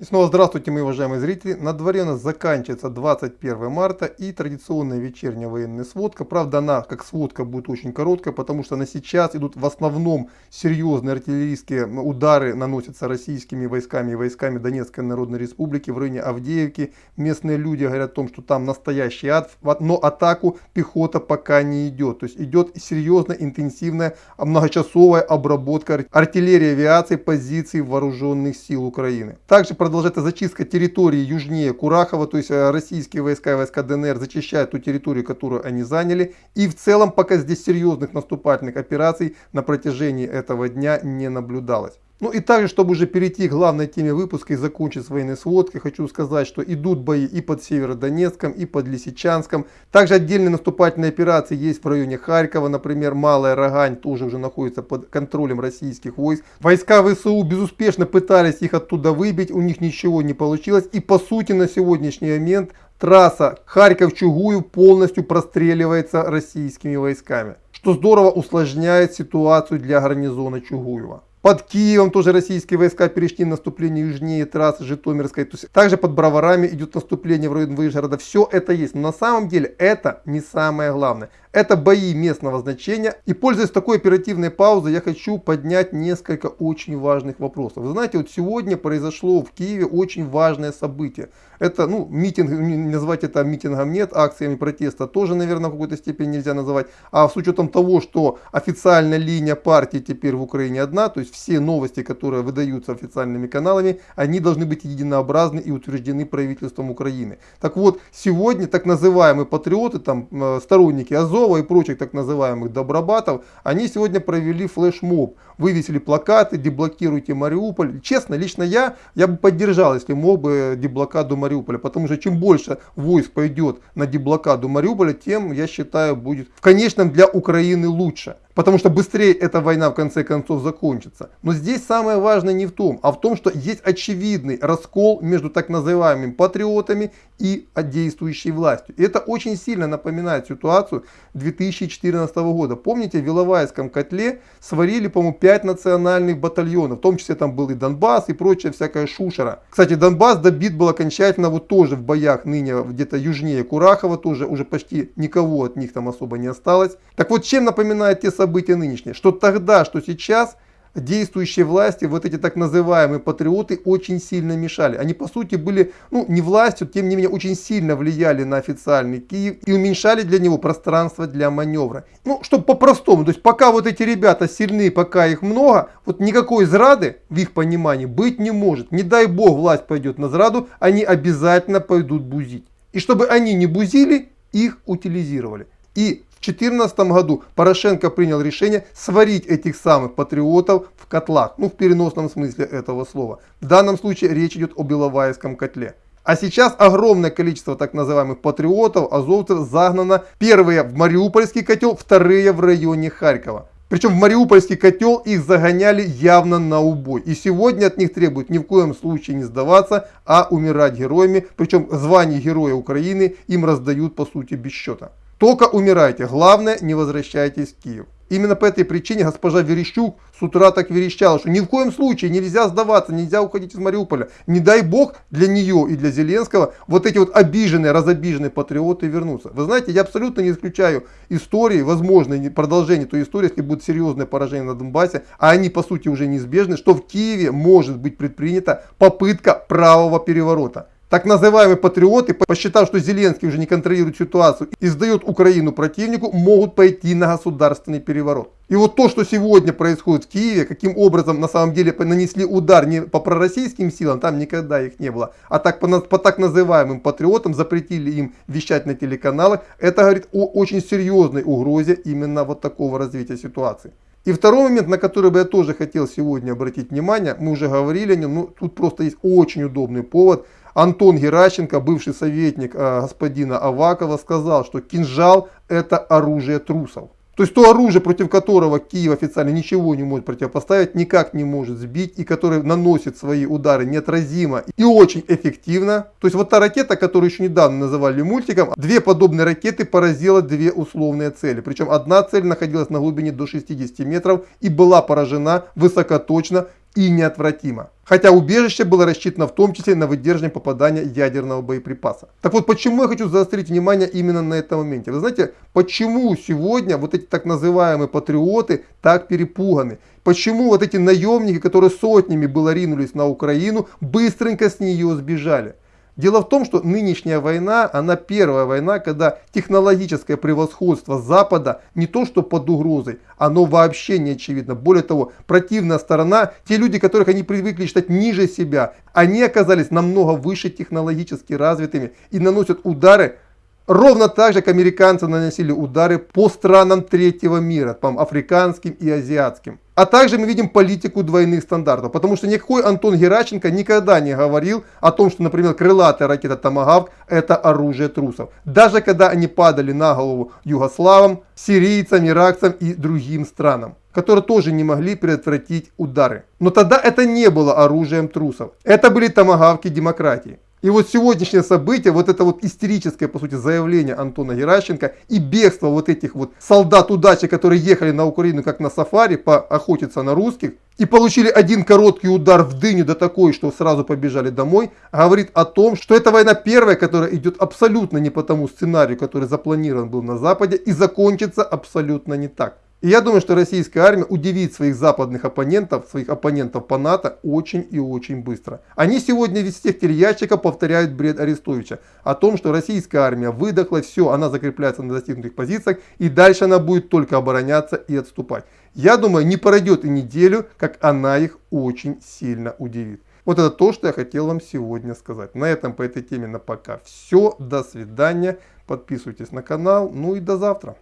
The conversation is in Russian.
И снова здравствуйте, мои уважаемые зрители. На дворе у нас заканчивается 21 марта и традиционная вечерняя военная сводка. Правда, она как сводка будет очень короткая, потому что на сейчас идут в основном серьезные артиллерийские удары, наносятся российскими войсками и войсками Донецкой Народной Республики в районе Авдеевки. Местные люди говорят о том, что там настоящий ад, но атаку пехота пока не идет. То есть идет серьезная, интенсивная, многочасовая обработка артиллерии авиации позиций вооруженных сил Украины. Также продолжается зачистка территории южнее Курахова, то есть э, российские войска и войска ДНР зачищают ту территорию, которую они заняли. И в целом пока здесь серьезных наступательных операций на протяжении этого дня не наблюдалось. Ну и также, чтобы уже перейти к главной теме выпуска и закончить с военной сводкой, хочу сказать, что идут бои и под Северодонецком, и под Лисичанском. Также отдельные наступательные операции есть в районе Харькова, например, Малая Рогань тоже уже находится под контролем российских войск. Войска ВСУ безуспешно пытались их оттуда выбить, у них ничего не получилось. И по сути на сегодняшний момент трасса Харьков-Чугуев полностью простреливается российскими войсками. Что здорово усложняет ситуацию для гарнизона Чугуева. Под Киевом тоже российские войска перешли наступление южнее трассы Житомирской. То есть также под Броварами идет наступление в район Выжгорода. Все это есть. Но на самом деле это не самое главное. Это бои местного значения. И пользуясь такой оперативной паузой, я хочу поднять несколько очень важных вопросов. Вы знаете, вот сегодня произошло в Киеве очень важное событие. Это, ну, митинг, назвать это митингом нет, акциями протеста тоже, наверное, в какой-то степени нельзя называть. А с учетом того, что официальная линия партии теперь в Украине одна, то есть все новости, которые выдаются официальными каналами, они должны быть единообразны и утверждены правительством Украины. Так вот, сегодня так называемые патриоты, там, э, сторонники Азова, Кузнецова и прочих так называемых добробатов, они сегодня провели флешмоб, вывесили плакаты «Деблокируйте Мариуполь». Честно, лично я, я бы поддержал, если мог бы деблокаду Мариуполя, потому что чем больше войск пойдет на деблокаду Мариуполя, тем, я считаю, будет в конечном для Украины лучше потому что быстрее эта война в конце концов закончится. Но здесь самое важное не в том, а в том, что есть очевидный раскол между так называемыми патриотами и действующей властью. И это очень сильно напоминает ситуацию 2014 года. Помните, в Виловайском котле сварили, по-моему, 5 национальных батальонов, в том числе там был и Донбасс и прочая всякая шушера. Кстати, Донбасс добит был окончательно вот тоже в боях ныне где-то южнее Курахова, тоже уже почти никого от них там особо не осталось. Так вот, чем напоминает те события, нынешние, что тогда, что сейчас действующие власти, вот эти так называемые патриоты, очень сильно мешали. Они, по сути, были, ну, не властью, тем не менее, очень сильно влияли на официальный Киев и уменьшали для него пространство для маневра. Ну, чтобы по-простому, то есть пока вот эти ребята сильны, пока их много, вот никакой зрады, в их понимании, быть не может. Не дай бог власть пойдет на зраду, они обязательно пойдут бузить. И чтобы они не бузили, их утилизировали. И в 2014 году Порошенко принял решение сварить этих самых патриотов в котлах. Ну, в переносном смысле этого слова. В данном случае речь идет о Беловайском котле. А сейчас огромное количество так называемых патриотов, азовцев загнано. Первые в Мариупольский котел, вторые в районе Харькова. Причем в Мариупольский котел их загоняли явно на убой. И сегодня от них требуют ни в коем случае не сдаваться, а умирать героями. Причем звание Героя Украины им раздают по сути без счета. Только умирайте, главное не возвращайтесь в Киев. Именно по этой причине госпожа Верещук с утра так верещала, что ни в коем случае нельзя сдаваться, нельзя уходить из Мариуполя. Не дай бог для нее и для Зеленского вот эти вот обиженные, разобиженные патриоты вернутся. Вы знаете, я абсолютно не исключаю истории, возможное продолжение той истории, если будет серьезное поражение на Донбассе, а они по сути уже неизбежны, что в Киеве может быть предпринята попытка правого переворота. Так называемые патриоты, посчитав, что Зеленский уже не контролирует ситуацию и сдает Украину противнику, могут пойти на государственный переворот. И вот то, что сегодня происходит в Киеве, каким образом на самом деле нанесли удар не по пророссийским силам, там никогда их не было, а так по, по так называемым патриотам, запретили им вещать на телеканалах, это говорит о очень серьезной угрозе именно вот такого развития ситуации. И второй момент, на который бы я тоже хотел сегодня обратить внимание, мы уже говорили о нем, но тут просто есть очень удобный повод – Антон Геращенко, бывший советник э, господина Авакова, сказал, что кинжал это оружие трусов. То есть то оружие, против которого Киев официально ничего не может противопоставить, никак не может сбить и которое наносит свои удары неотразимо и очень эффективно. То есть вот та ракета, которую еще недавно называли мультиком, две подобные ракеты поразила две условные цели. Причем одна цель находилась на глубине до 60 метров и была поражена высокоточно и неотвратимо. Хотя убежище было рассчитано в том числе на выдержание попадания ядерного боеприпаса. Так вот, почему я хочу заострить внимание именно на этом моменте? Вы знаете, почему сегодня вот эти так называемые патриоты так перепуганы? Почему вот эти наемники, которые сотнями было ринулись на Украину, быстренько с нее сбежали? Дело в том, что нынешняя война, она первая война, когда технологическое превосходство Запада не то что под угрозой, оно вообще не очевидно. Более того, противная сторона, те люди, которых они привыкли считать ниже себя, они оказались намного выше технологически развитыми и наносят удары Ровно так же, как американцы наносили удары по странам третьего мира, по африканским и азиатским. А также мы видим политику двойных стандартов, потому что никакой Антон Гераченко никогда не говорил о том, что, например, крылатая ракета Томагавк это оружие трусов. Даже когда они падали на голову югославам, сирийцам, иракцам и другим странам которые тоже не могли предотвратить удары. Но тогда это не было оружием трусов. Это были томагавки демократии. И вот сегодняшнее событие, вот это вот истерическое, по сути, заявление Антона Геращенко и бегство вот этих вот солдат удачи, которые ехали на Украину как на сафари поохотиться на русских, и получили один короткий удар в дыню, да такой, что сразу побежали домой, говорит о том, что эта война первая, которая идет абсолютно не по тому сценарию, который запланирован был на Западе, и закончится абсолютно не так. И я думаю, что российская армия удивит своих западных оппонентов, своих оппонентов по НАТО очень и очень быстро. Они сегодня из всех телеящиков повторяют бред Арестовича о том, что российская армия выдохла, все, она закрепляется на достигнутых позициях и дальше она будет только обороняться и отступать. Я думаю, не пройдет и неделю, как она их очень сильно удивит. Вот это то, что я хотел вам сегодня сказать. На этом по этой теме на пока все. До свидания. Подписывайтесь на канал. Ну и до завтра.